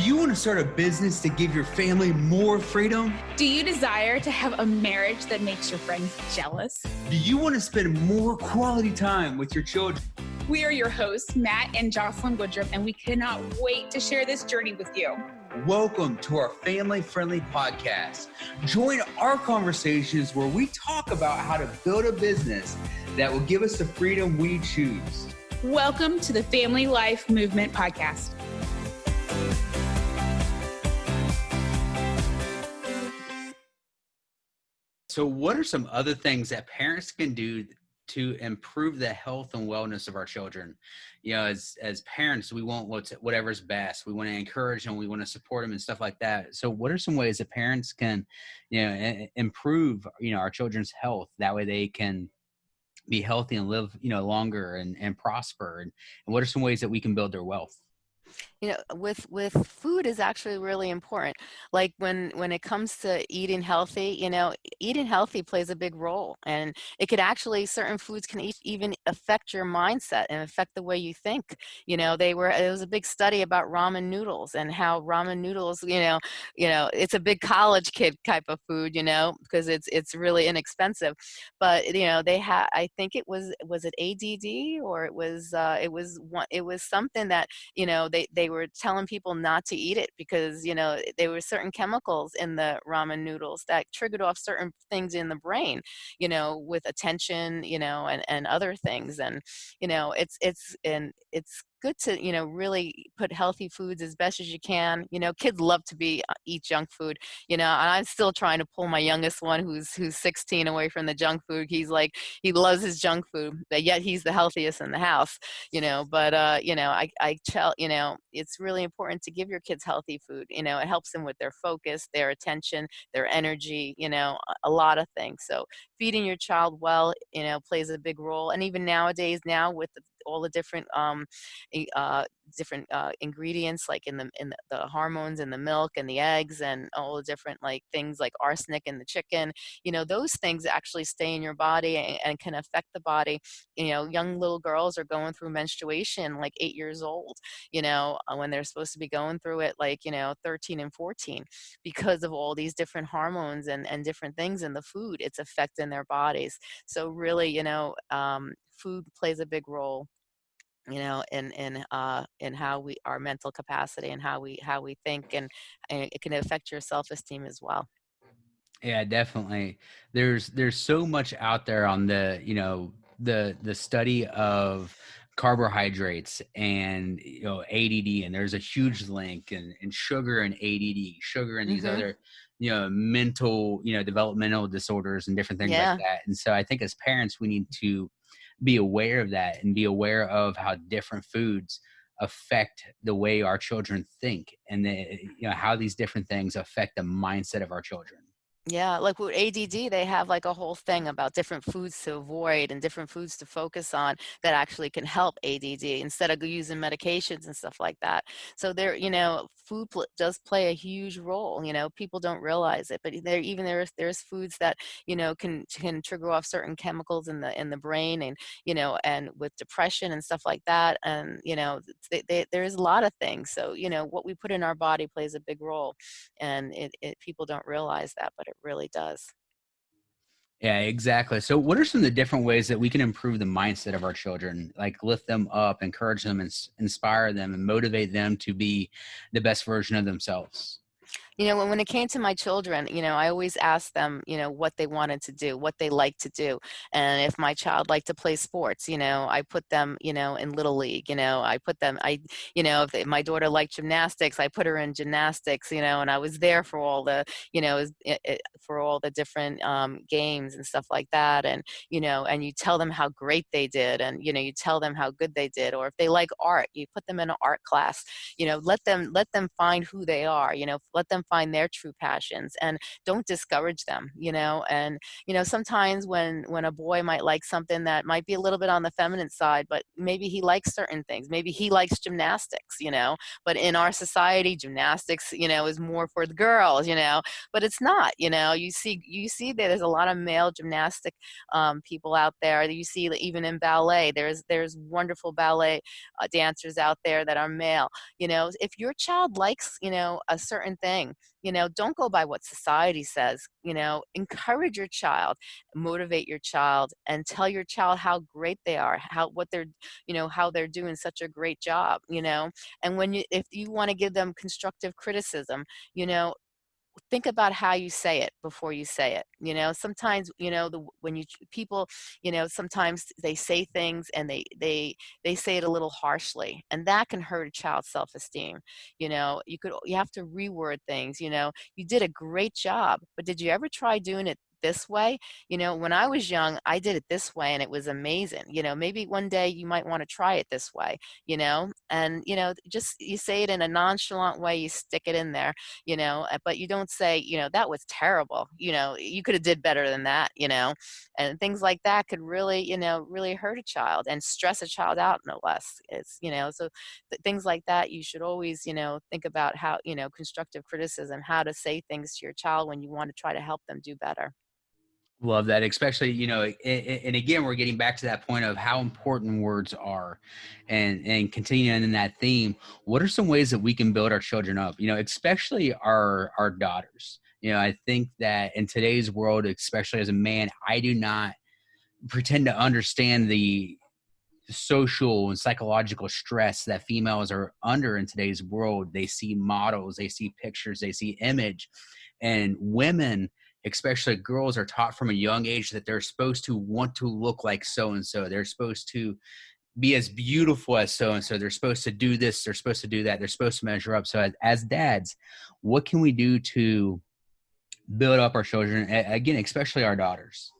you want to start a business to give your family more freedom? Do you desire to have a marriage that makes your friends jealous? Do you want to spend more quality time with your children? We are your hosts, Matt and Jocelyn Woodruff, and we cannot wait to share this journey with you. Welcome to our family friendly podcast. Join our conversations where we talk about how to build a business that will give us the freedom we choose. Welcome to the Family Life Movement Podcast. So, what are some other things that parents can do to improve the health and wellness of our children? You know, as as parents, we want what's whatever's best. We want to encourage them. We want to support them and stuff like that. So, what are some ways that parents can, you know, improve you know our children's health? That way, they can be healthy and live you know longer and and prosper. And, and what are some ways that we can build their wealth? You know with with food is actually really important. Like when when it comes to eating healthy you know eating healthy plays a big role and it could actually certain foods can even affect your mindset and affect the way you think. You know they were it was a big study about ramen noodles and how ramen noodles you know you know it's a big college kid type of food you know because it's it's really inexpensive. But you know they had i think it was was it add or it was uh it was one it was something that you know they they were telling people not to eat it because you know there were certain chemicals in the ramen noodles that triggered off certain things in the brain you know with attention you know and and other things. And you know it's it's and it's good to you know really put healthy foods as best as you can you know kids love to be uh, eat junk food you know and i'm still trying to pull my youngest one who's who's 16 away from the junk food he's like he loves his junk food but yet he's the healthiest in the house you know but uh you know i i tell you know it's really important to give your kids healthy food you know it helps them with their focus their attention their energy you know a lot of things so feeding your child well you know plays a big role and even nowadays now with the all the different um, uh, different uh, ingredients like in the in the hormones in the milk and the eggs and all the different like things like arsenic in the chicken you know those things actually stay in your body and, and can affect the body. You know young little girls are going through menstruation like eight years old you know uh, when they're supposed to be going through it like you know 13 and 14 because of all these different hormones and and different things in the food it's affecting their bodies. So really you know um, food plays a big role you know in in uh in how we our mental capacity and how we how we think and, and it can affect your self-esteem as well yeah definitely there's there's so much out there on the you know the the study of carbohydrates and you know ADD and there's a huge link and, and sugar and ADD sugar and these mm-hmm. other you know mental you know developmental disorders and different things yeah. like that and so I think as parents we need to be aware of that and be aware of how different foods affect the way our children think and the, you know how these different things affect the mindset of our children yeah, like with ADD, they have like a whole thing about different foods to avoid and different foods to focus on that actually can help ADD instead of using medications and stuff like that. So there, you know, food pl- does play a huge role. You know, people don't realize it, but there even there's there's foods that you know can can trigger off certain chemicals in the in the brain, and you know, and with depression and stuff like that, and you know, they, they, there's a lot of things. So you know, what we put in our body plays a big role, and it, it people don't realize that, but it really does. Yeah, exactly. So, what are some of the different ways that we can improve the mindset of our children? Like lift them up, encourage them, and inspire them, and motivate them to be the best version of themselves you know, when, when it came to my children, you know, I always asked them, you know, what they wanted to do, what they liked to do. And if my child liked to play sports, you know, I put them, you know, in little league, you know, I put them, I, you know, if they, my daughter liked gymnastics, I put her in gymnastics, you know, and I was there for all the, you know, for all the different um, games and stuff like that. And, you know, and you tell them how great they did and, you know, you tell them how good they did. Or if they like art, you put them in an art class, you know, let them, let them find who they are, you know, let them find their true passions and don't discourage them you know and you know sometimes when when a boy might like something that might be a little bit on the feminine side but maybe he likes certain things maybe he likes gymnastics you know but in our society gymnastics you know is more for the girls you know but it's not you know you see you see that there's a lot of male gymnastic um, people out there. You see that even in ballet there's there's wonderful ballet uh, dancers out there that are male you know. If your child likes you know a certain thing you know don't go by what society says you know encourage your child motivate your child and tell your child how great they are how what they're you know how they're doing such a great job you know? And when you if you want to give them constructive criticism you know think about how you say it before you say it you know sometimes you know the when you people you know sometimes they say things and they they they say it a little harshly and that can hurt a child's self-esteem you know you could you have to reword things you know you did a great job but did you ever try doing it this way. You know, when I was young, I did it this way and it was amazing. You know, maybe one day you might want to try it this way, you know, and, you know, just you say it in a nonchalant way, you stick it in there, you know, uh, but you don't say, you know, that was terrible. You know, you could have did better than that, you know, and things like that could really, you know, really hurt a child and stress a child out no less. It's, you know, so th- things like that, you should always, you know, think about how, you know, constructive criticism, how to say things to your child when you want to try to help them do better. Love that, especially you know, and again, we're getting back to that point of how important words are, and and continuing in that theme. What are some ways that we can build our children up? You know, especially our our daughters. You know, I think that in today's world, especially as a man, I do not pretend to understand the social and psychological stress that females are under in today's world. They see models, they see pictures, they see image, and women especially girls are taught from a young age that they're supposed to want to look like so and so they're supposed to be as beautiful as so and so they're supposed to do this they're supposed to do that they're supposed to measure up. So as, as dads what can we do to build up our children again especially our daughters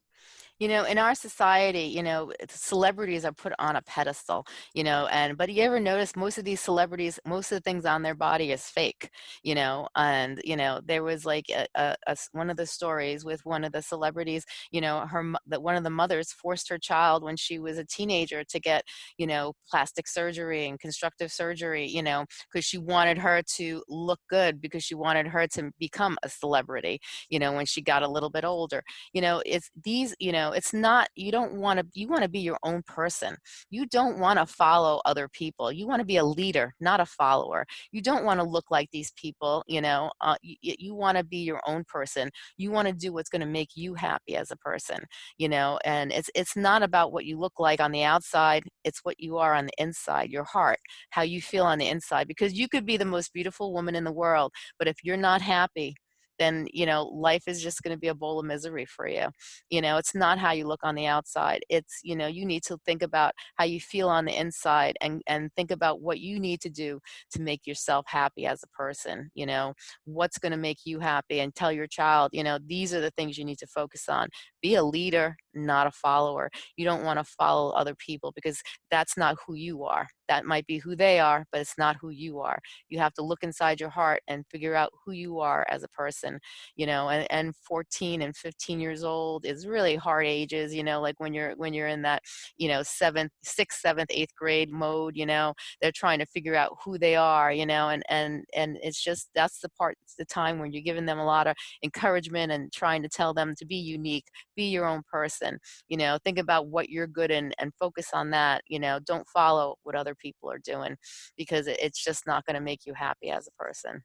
you know in our society you know celebrities are put on a pedestal you know and but you ever notice most of these celebrities most of the things on their body is fake you know and you know there was like a, a, a one of the stories with one of the celebrities you know her that one of the mothers forced her child when she was a teenager to get you know plastic surgery and constructive surgery you know because she wanted her to look good because she wanted her to become a celebrity you know when she got a little bit older. You know it's these you know it's not you don't want to you want to be your own person. You don't want to follow other people. You want to be a leader not a follower. You don't want to look like these people you know uh, you, you want to be your own person. You want to do what's going to make you happy as a person you know and it's it's not about what you look like on the outside. It's what you are on the inside your heart how you feel on the inside because you could be the most beautiful woman in the world but if you're not happy then you know life is just going to be a bowl of misery for you. You know it's not how you look on the outside. It's you know you need to think about how you feel on the inside and and think about what you need to do to make yourself happy as a person you know. What's going to make you happy and tell your child you know these are the things you need to focus on. Be a leader not a follower you don't want to follow other people because that's not who you are. That might be who they are but it's not who you are. You have to look inside your heart and figure out who you are as a person you know and, and 14 and 15 years old is really hard ages you know like when you're when you're in that you know seventh sixth seventh eighth grade mode you know they're trying to figure out who they are you know and and and it's just that's the part the time when you're giving them a lot of encouragement and trying to tell them to be unique be your own person you know think about what you're good in and focus on that you know don't follow what other people are doing because it's just not going to make you happy as a person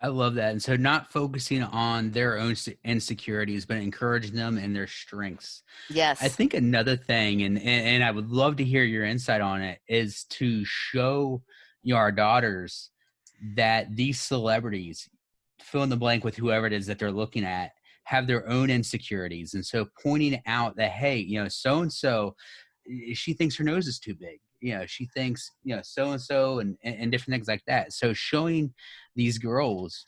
I love that. And so, not focusing on their own insecurities, but encouraging them in their strengths. Yes. I think another thing, and, and, and I would love to hear your insight on it, is to show you know, our daughters that these celebrities, fill in the blank with whoever it is that they're looking at, have their own insecurities. And so, pointing out that, hey, you know, so and so, she thinks her nose is too big. You know she thinks you know so and so and and different things like that. So showing these girls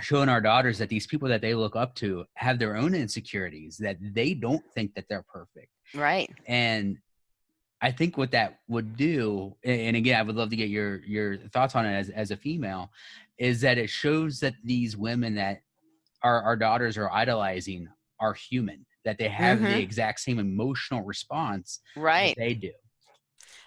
showing our daughters that these people that they look up to have their own insecurities that they don't think that they're perfect. Right. And I think what that would do, and again, I would love to get your your thoughts on it as as a female, is that it shows that these women that our our daughters are idolizing are human, that they have the Mhm. exact same emotional response Right. they do.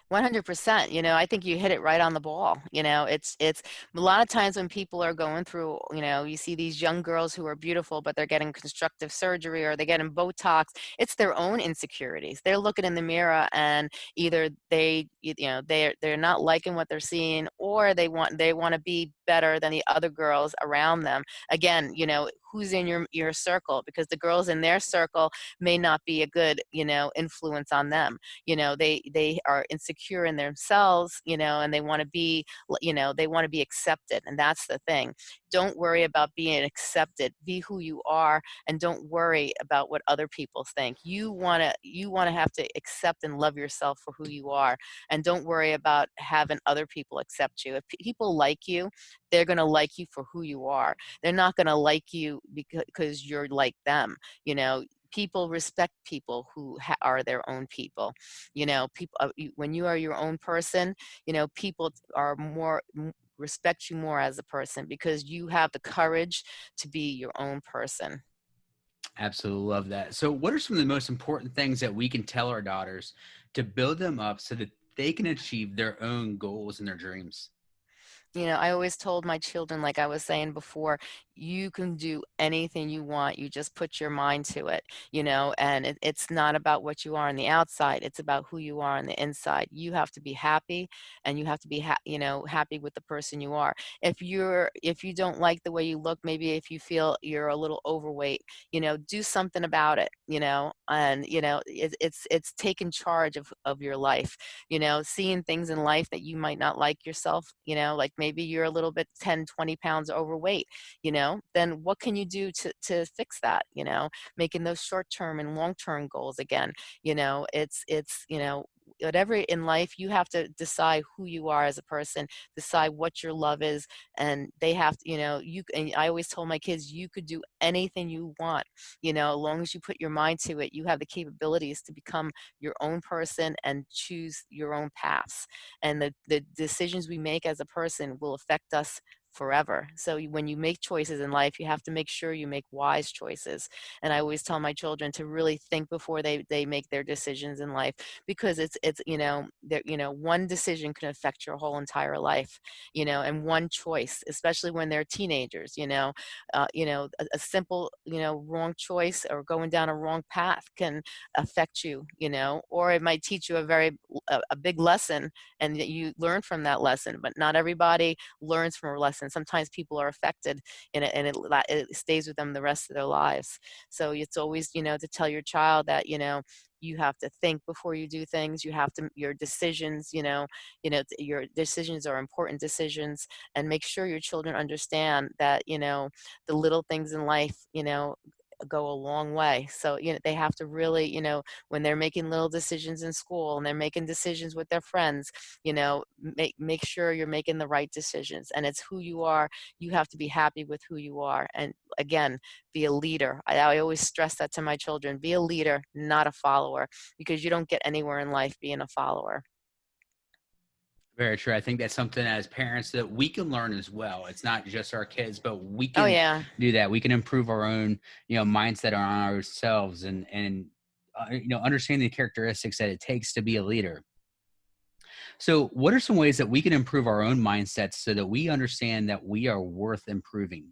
100%. You know, I think you hit it right on the ball. You know, it's it's a lot of times when people are going through, you know, you see these young girls who are beautiful, but they're getting constructive surgery or they're getting Botox. It's their own insecurities. They're looking in the mirror and either they, you know, they're they're not liking what they're seeing, or they want they want to be better than the other girls around them. Again, you know, who's in your your circle because the girls in their circle may not be a good, you know, influence on them. You know they they are insecure in themselves you know and they want to be you know they want to be accepted and that's the thing. Don't worry about being accepted. Be who you are and don't worry about what other people think. You want to you want to have to accept and love yourself for who you are and don't worry about having other people accept you. If people like you they're going to like you for who you are. They're not going to like you because you're like them you know people respect people who ha- are their own people you know people uh, you, when you are your own person you know people are more respect you more as a person because you have the courage to be your own person Absolutely love that. So, what are some of the most important things that we can tell our daughters to build them up so that they can achieve their own goals and their dreams? you know, I always told my children, like I was saying before, you can do anything you want. You just put your mind to it, you know, and it, it's not about what you are on the outside. It's about who you are on the inside. You have to be happy and you have to be, you know, happy with the person you are. If you're, if you don't like the way you look, maybe if you feel you're a little overweight, you know, do something about it, you know, and, you know, it, it's, it's taking charge of, of your life, you know, seeing things in life that you might not like yourself, you know, like maybe you're a little bit 10 20 pounds overweight you know then what can you do to to fix that you know making those short term and long term goals again you know it's it's you know whatever in life you have to decide who you are as a person decide what your love is and they have to you know you and i always told my kids you could do anything you want you know as long as you put your mind to it you have the capabilities to become your own person and choose your own paths. And the the decisions we make as a person will affect us forever. So when you make choices in life, you have to make sure you make wise choices. And I always tell my children to really think before they they make their decisions in life because it's it's you know there you know one decision can affect your whole entire life, you know, and one choice, especially when they're teenagers, you know, uh, you know a, a simple you know wrong choice or going down a wrong path can affect you, you know, or it might teach you a very a, a big lesson and you learn from that lesson. But not everybody learns from a lesson. And sometimes people are affected and it, and it, it stays with them the rest of their lives. So it's always, you know, to tell your child that, you know, you have to think before you do things you have to your decisions you know you know your decisions are important decisions and make sure your children understand that you know the little things in life you know go a long way. So, you know, they have to really, you know, when they're making little decisions in school and they're making decisions with their friends, you know, make make sure you're making the right decisions. And it's who you are. You have to be happy with who you are. And again, be a leader. I, I always stress that to my children. Be a leader, not a follower, because you don't get anywhere in life being a follower. Very true. I think that's something as parents that we can learn as well. It's not just our kids, but we Oh can yeah. do that. We can improve our own, you know, mindset on ourselves and and uh, you know understand the characteristics that it takes to be a leader. So, what are some ways that we can improve our own mindsets so that we understand that we are worth improving?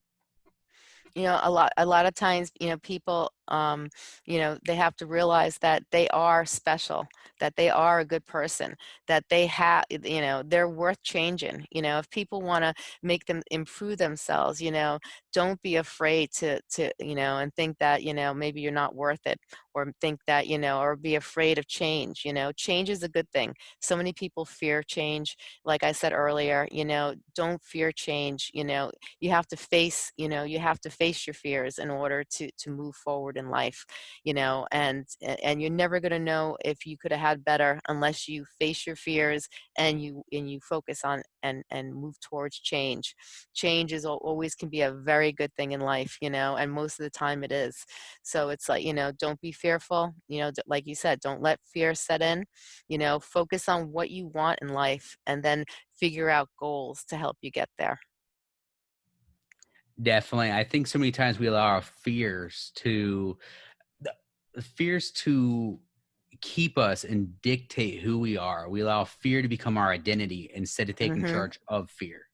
you know a lot a lot of times you know people um you know they have to realize that they are special that they are a good person that they have you know they're worth changing you know if people want to make them improve themselves you know don't be afraid to to you know and think that you know maybe you're not worth it or think that you know or be afraid of change you know change is a good thing so many people fear change like i said earlier you know don't fear change you know you have to face you know you have to face your fears in order to to move forward in life, you know, and and you're never going to know if you could have had better unless you face your fears and you and you focus on and and move towards change. Change is always can be a very good thing in life, you know, and most of the time it is. So it's like, you know, don't be fearful, you know, like you said, don't let fear set in, you know, focus on what you want in life and then figure out goals to help you get there. Definitely. I think so many times we allow our fears to fears to keep us and dictate who we are. We allow fear to become our identity instead of taking hmm charge of fear.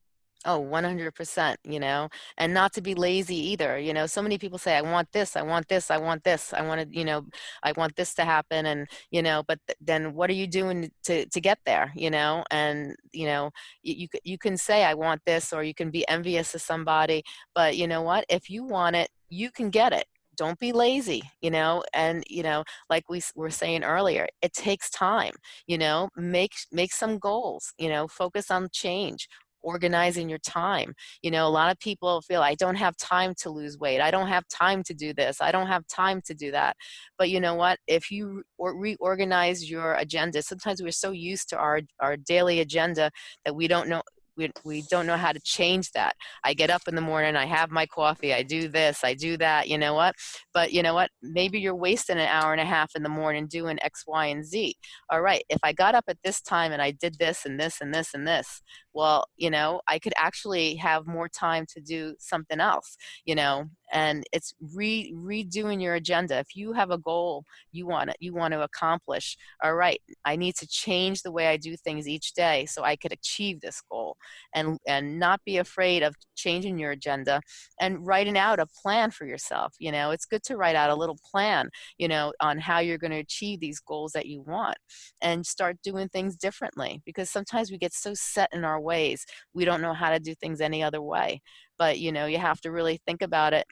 Oh, 100%, you know, and not to be lazy either. You know, so many people say, I want this, I want this, I want this, I want to, you know, I want this to happen. And, you know, but th- then what are you doing to, to get there, you know? And, you know, you, you, you can say, I want this, or you can be envious of somebody, but you know what? If you want it, you can get it. Don't be lazy, you know, and you know, like we were saying earlier, it takes time. You know, make make some goals. You know, focus on change organizing your time. You know, a lot of people feel I don't have time to lose weight. I don't have time to do this. I don't have time to do that. But you know what? If you or reorganize your agenda, sometimes we're so used to our our daily agenda that we don't know we, we don't know how to change that. I get up in the morning, I have my coffee, I do this, I do that, you know what? But you know what? Maybe you're wasting an hour and a half in the morning doing X, Y, and Z. All right, if I got up at this time and I did this and this and this and this, well, you know, I could actually have more time to do something else, you know, and it's re redoing your agenda. If you have a goal you want to, you want to accomplish, all right, I need to change the way I do things each day so I could achieve this goal and and not be afraid of changing your agenda and writing out a plan for yourself. You know, it's good to write out a little plan, you know, on how you're going to achieve these goals that you want and start doing things differently because sometimes we get so set in our ways we don't know how to do things any other way but you know you have to really think about it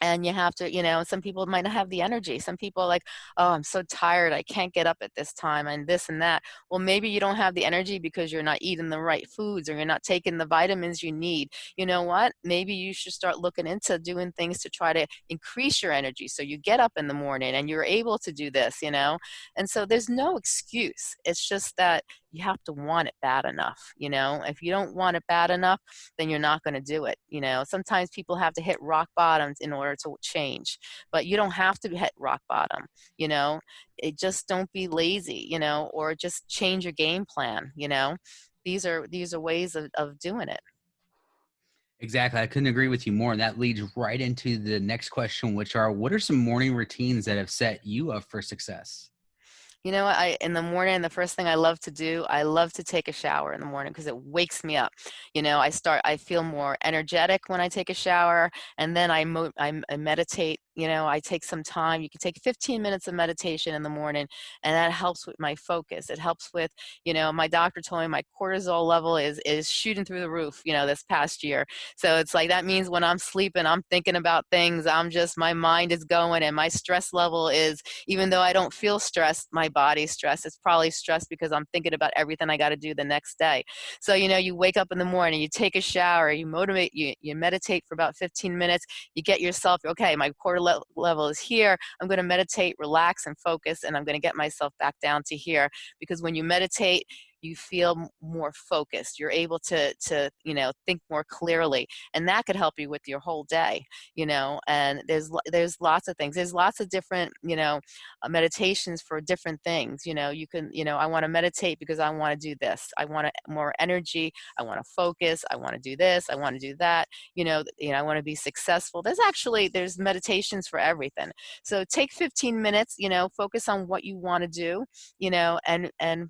and you have to you know some people might not have the energy some people like oh i'm so tired i can't get up at this time and this and that. Well maybe you don't have the energy because you're not eating the right foods or you're not taking the vitamins you need. You know what? Maybe you should start looking into doing things to try to increase your energy. So you get up in the morning and you're able to do this you know? And so there's no excuse. It's just that you have to want it bad enough you know? If you don't want it bad enough then you're not going to do it you know? Sometimes people have to hit rock bottoms in order to change but you don't have to hit rock bottom you know it just don't be lazy you know or just change your game plan you know these are these are ways of, of doing it Exactly. I couldn't agree with you more. And that leads right into the next question, which are what are some morning routines that have set you up for success? You know what? I in the morning, the first thing I love to do, I love to take a shower in the morning because it wakes me up. You know, I start, I feel more energetic when I take a shower, and then I mo- I, I meditate. You know, I take some time. You can take 15 minutes of meditation in the morning, and that helps with my focus. It helps with, you know, my doctor told me my cortisol level is is shooting through the roof. You know, this past year, so it's like that means when I'm sleeping, I'm thinking about things. I'm just my mind is going, and my stress level is even though I don't feel stressed, my body's stressed. It's probably stressed because I'm thinking about everything I got to do the next day. So, you know, you wake up in the morning, you take a shower, you motivate, you, you meditate for about 15 minutes, you get yourself, okay, my core le- level is here. I'm going to meditate, relax, and focus, and I'm going to get myself back down to here. Because when you meditate, you feel more focused you're able to to you know think more clearly and that could help you with your whole day you know and there's there's lots of things there's lots of different you know uh, meditations for different things you know you can you know i want to meditate because i want to do this i want more energy i want to focus i want to do this i want to do that you know you know i want to be successful there's actually there's meditations for everything so take 15 minutes you know focus on what you want to do you know and and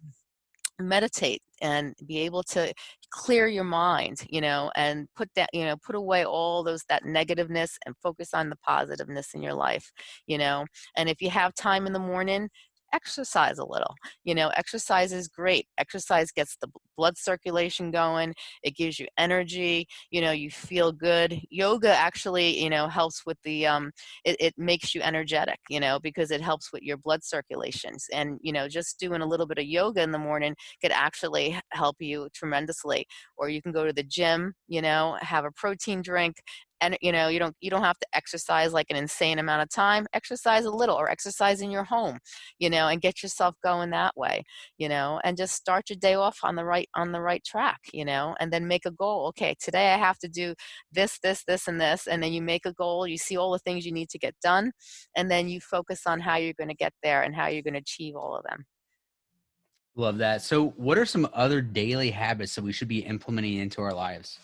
meditate and be able to clear your mind you know and put that you know put away all those that negativeness and focus on the positiveness in your life you know and if you have time in the morning exercise a little you know exercise is great exercise gets the blood circulation going it gives you energy you know you feel good. Yoga actually you know helps with the um it, it makes you energetic you know because it helps with your blood circulations and you know just doing a little bit of yoga in the morning could actually help you tremendously or you can go to the gym you know have a protein drink and you know you don't you don't have to exercise like an insane amount of time exercise a little or exercise in your home you know and get yourself going that way you know and just start your day off on the right on the right track you know and then make a goal okay today i have to do this this this and this and then you make a goal you see all the things you need to get done and then you focus on how you're going to get there and how you're going to achieve all of them. Love that. So what are some other daily habits that we should be implementing into our lives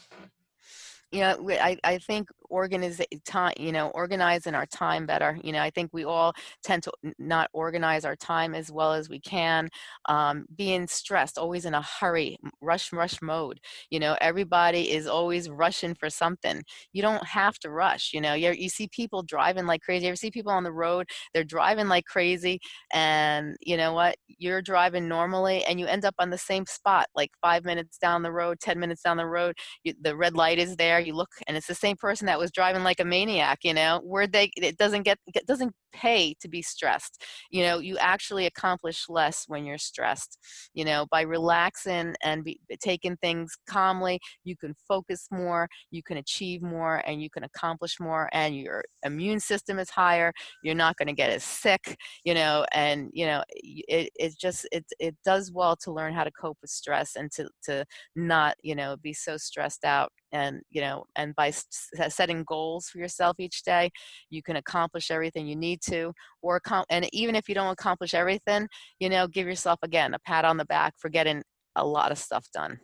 you know, I, I think organize time, you know, organizing our time better. You know, I think we all tend to not organize our time as well as we can. Um, being stressed, always in a hurry, rush, rush mode. You know, everybody is always rushing for something. You don't have to rush. You know, you you see people driving like crazy. You ever see people on the road? They're driving like crazy, and you know what? You're driving normally, and you end up on the same spot, like five minutes down the road, ten minutes down the road. You, the red light is there you look and it's the same person that was driving like a maniac you know where they it doesn't get it doesn't pay to be stressed. You know you actually accomplish less when you're stressed. You know by relaxing and be, taking things calmly you can focus more you can achieve more and you can accomplish more and your immune system is higher. You're not going to get as sick you know and you know it, it just it, it does well to learn how to cope with stress and to to not you know be so stressed out and you know and by setting goals for yourself each day you can accomplish everything you need to or and even if you don't accomplish everything you know give yourself again a pat on the back for getting a lot of stuff done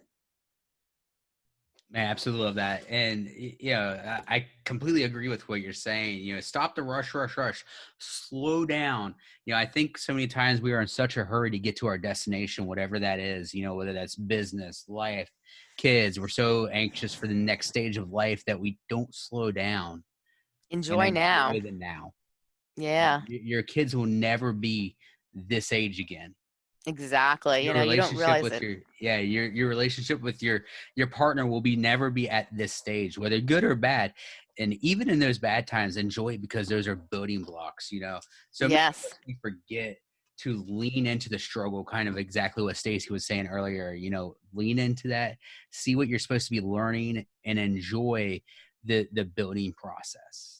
Man, absolutely love that. And yeah, I completely agree with what you're saying. You know, stop the rush, rush, rush. Slow down. You know, I think so many times we are in such a hurry to get to our destination, whatever that is, you know, whether that's business, life, kids. We're so anxious for the next stage of life that we don't slow down. Enjoy now. The now. Yeah. Your kids will never be this age again. Exactly. Your you know, you don't realize with it. Your, yeah, your your relationship with your your partner will be never be at this stage, whether good or bad. And even in those bad times, enjoy it because those are building blocks, you know. So yes, forget to lean into the struggle, kind of exactly what Stacey was saying earlier. You know, lean into that, see what you're supposed to be learning, and enjoy the the building process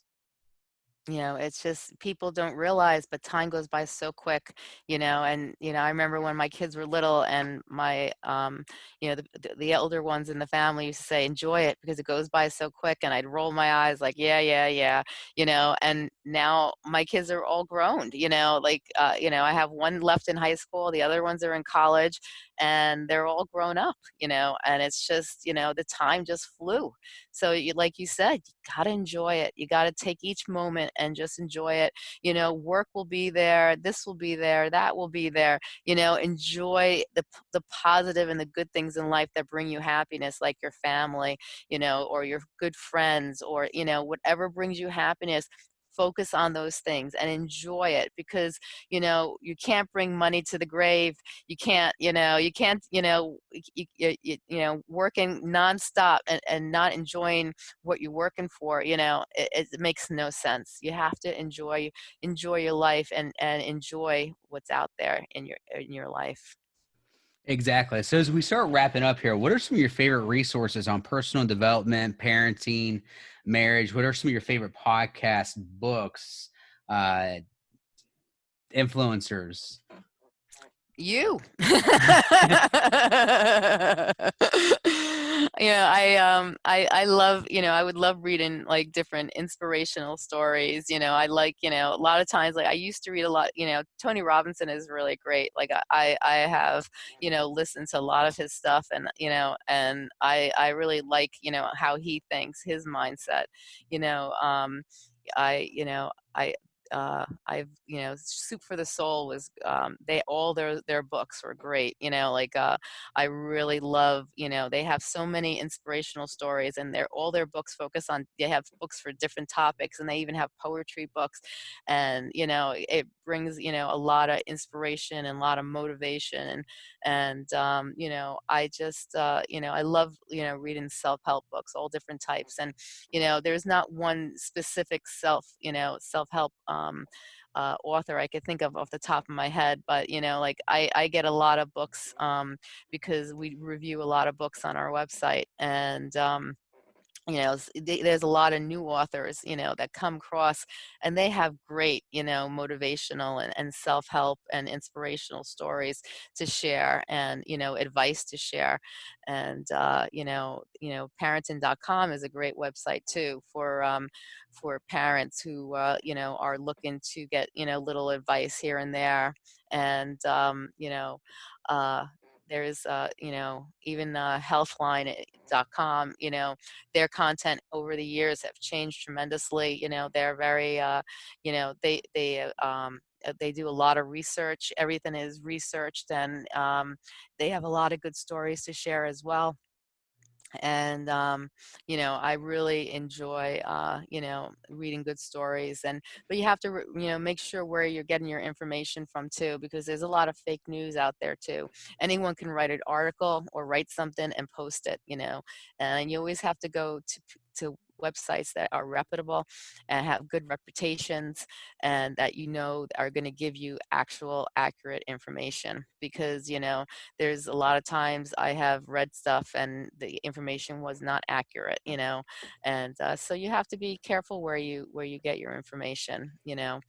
you know it's just people don't realize but time goes by so quick you know and you know i remember when my kids were little and my um you know the, the elder ones in the family used to say enjoy it because it goes by so quick and i'd roll my eyes like yeah yeah yeah you know and now my kids are all grown you know like uh, you know i have one left in high school the other ones are in college and they're all grown up you know and it's just you know the time just flew. So you, like you said you got to enjoy it you got to take each moment and just enjoy it you know work will be there this will be there that will be there you know enjoy the the positive and the good things in life that bring you happiness like your family you know or your good friends or you know whatever brings you happiness focus on those things and enjoy it because you know you can't bring money to the grave you can't you know you can't you know you, you, you know working nonstop and, and not enjoying what you're working for you know it, it makes no sense you have to enjoy enjoy your life and and enjoy what's out there in your in your life Exactly. So as we start wrapping up here, what are some of your favorite resources on personal development, parenting, marriage? What are some of your favorite podcasts, books, uh, influencers? You. yeah i um i i love you know i would love reading like different inspirational stories you know i like you know a lot of times like i used to read a lot you know tony robinson is really great like i i have you know listened to a lot of his stuff and you know and i i really like you know how he thinks his mindset you know um I, you know, I uh, I've you know Soup for the Soul was um, they all their their books were great. You know, like uh, I really love you know they have so many inspirational stories, and they're all their books focus on. They have books for different topics, and they even have poetry books, and you know it brings you know a lot of inspiration and a lot of motivation, and and um, you know I just uh, you know I love you know reading self help books, all different types, and you know there's not one specific self you know self help. Um, um, uh, author I could think of off the top of my head, but you know, like I, I get a lot of books um, because we review a lot of books on our website, and um, you know there's a lot of new authors you know that come across and they have great you know motivational and, and self-help and inspirational stories to share and you know advice to share. And uh, you know you know parenting.com is a great website too for um, for parents who uh, you know are looking to get you know little advice here and there. And um, you know uh, there's uh, you know even uh, healthline.com you know their content over the years have changed tremendously you know they're very uh, you know they they uh, um, uh, they do a lot of research everything is researched and um, they have a lot of good stories to share as well and um, you know i really enjoy uh, you know reading good stories and but you have to you know make sure where you're getting your information from too because there's a lot of fake news out there too. Anyone can write an article or write something and post it you know and you always have to go to to websites that are reputable and have good reputations and that you know are going to give you actual accurate information because you know there's a lot of times i have read stuff and the information was not accurate you know and uh, so you have to be careful where you where you get your information you know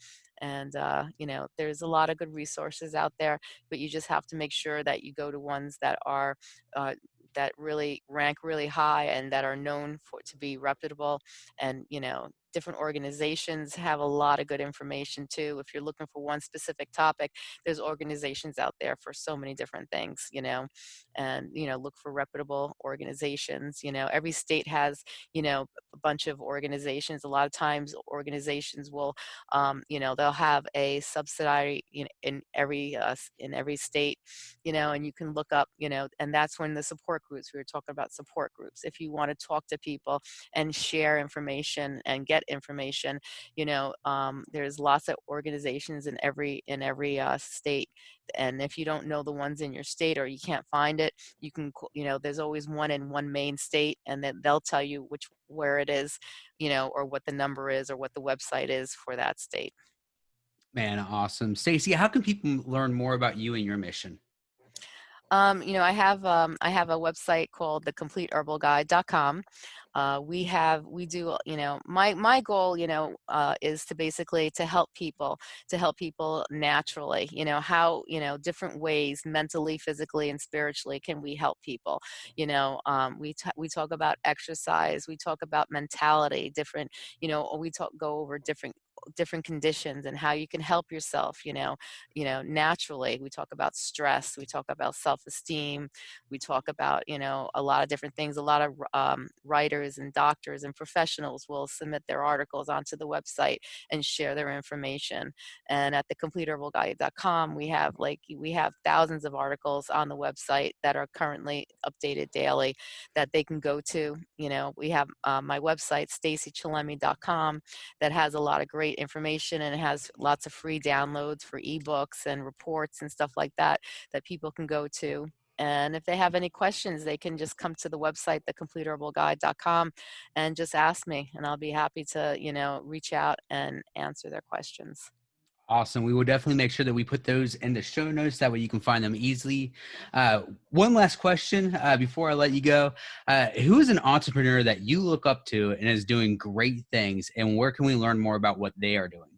and uh, you know there's a lot of good resources out there but you just have to make sure that you go to ones that are uh, that really rank really high and that are known for to be reputable and you know different organizations have a lot of good information too if you're looking for one specific topic there's organizations out there for so many different things you know and you know look for reputable organizations you know every state has you know a bunch of organizations a lot of times organizations will um, you know they'll have a subsidiary in, in every uh, in every state you know and you can look up you know and that's when the support groups we were talking about support groups if you want to talk to people and share information and get information you know um, there's lots of organizations in every in every uh, state and if you don't know the ones in your state or you can't find it you can you know there's always one in one main state and then they'll tell you which where it is you know or what the number is or what the website is for that state. Man awesome. Stacey how can people learn more about you and your mission um, you know, I have um, I have a website called thecompleteherbalguide.com. Uh, we have we do you know my my goal you know uh, is to basically to help people to help people naturally you know how you know different ways mentally physically and spiritually can we help people you know um, we we talk about exercise we talk about mentality different you know we talk go over different different conditions and how you can help yourself you know you know naturally. We talk about stress we talk about self-esteem we talk about you know a lot of different things. A lot of um, writers and doctors and professionals will submit their articles onto the website and share their information. And at the thecompleteherbalguide.com we have like we have thousands of articles on the website that are currently updated daily that they can go to. You know we have uh, my website staceychillemi.com that has a lot of great great information and it has lots of free downloads for ebooks and reports and stuff like that that people can go to. And if they have any questions, they can just come to the website, thecompleteherbalguide.com, and just ask me, and I'll be happy to, you know, reach out and answer their questions. Awesome. We will definitely make sure that we put those in the show notes. That way you can find them easily. Uh, one last question uh, before I let you go. Uh, who is an entrepreneur that you look up to and is doing great things? And where can we learn more about what they are doing?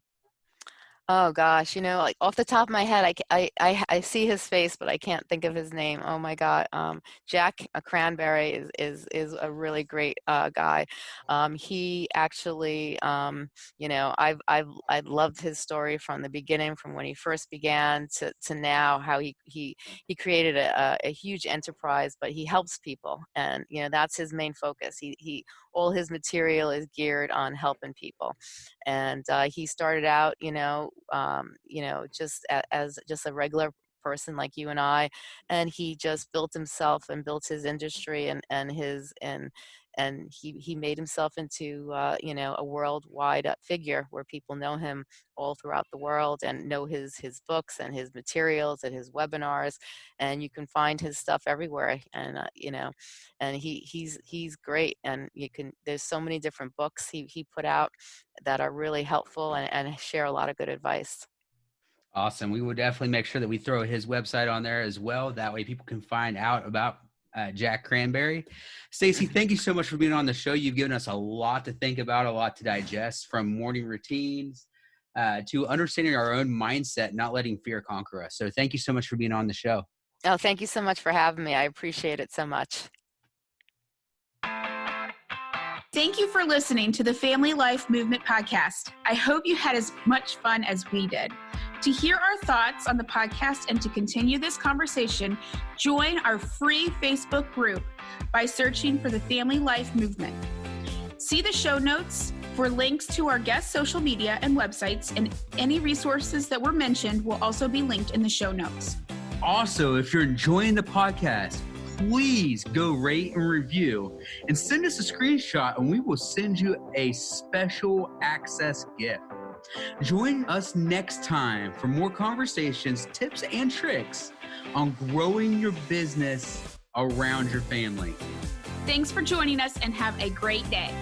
Oh gosh, you know, like off the top of my head, I, I, I, see his face, but I can't think of his name. Oh my God, um, Jack Cranberry is is is a really great uh, guy. Um, he actually, um, you know, I've I've I loved his story from the beginning, from when he first began to to now, how he he he created a, a huge enterprise, but he helps people, and you know that's his main focus. He he all his material is geared on helping people, and uh, he started out, you know um, you know, just a, as just a regular person like you and I, and he just built himself and built his industry and and his and and he he made himself into uh, you know a worldwide uh, figure where people know him all throughout the world and know his his books and his materials and his webinars and you can find his stuff everywhere and uh, you know and he he's he's great and you can there's so many different books he he put out that are really helpful and, and share a lot of good advice Awesome. We will definitely make sure that we throw his website on there as well. That way people can find out about uh, Jack Cranberry. Stacey, thank you so much for being on the show. You've given us a lot to think about, a lot to digest from morning routines uh, to understanding our own mindset, not letting fear conquer us. So thank you so much for being on the show. Oh, thank you so much for having me. I appreciate it so much. Thank you for listening to the Family Life Movement podcast. I hope you had as much fun as we did. To hear our thoughts on the podcast and to continue this conversation, join our free Facebook group by searching for the Family Life Movement. See the show notes for links to our guest social media and websites, and any resources that were mentioned will also be linked in the show notes. Also, if you're enjoying the podcast, please go rate and review and send us a screenshot, and we will send you a special access gift. Join us next time for more conversations, tips, and tricks on growing your business around your family. Thanks for joining us and have a great day.